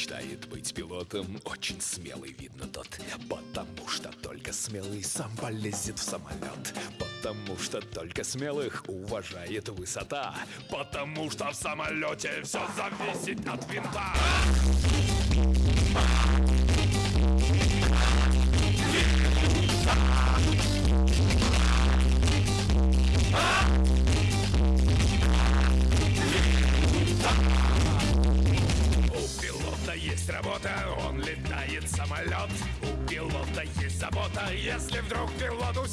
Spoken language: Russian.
мечтает быть пилотом. Очень смелый, видно тот. Потому что только смелый сам полезет в самолет. Потому что только смелых уважает высота. Потому что в самолете все зависит от винта работа, он летает самолет У пилота есть забота, если вдруг пилот уснет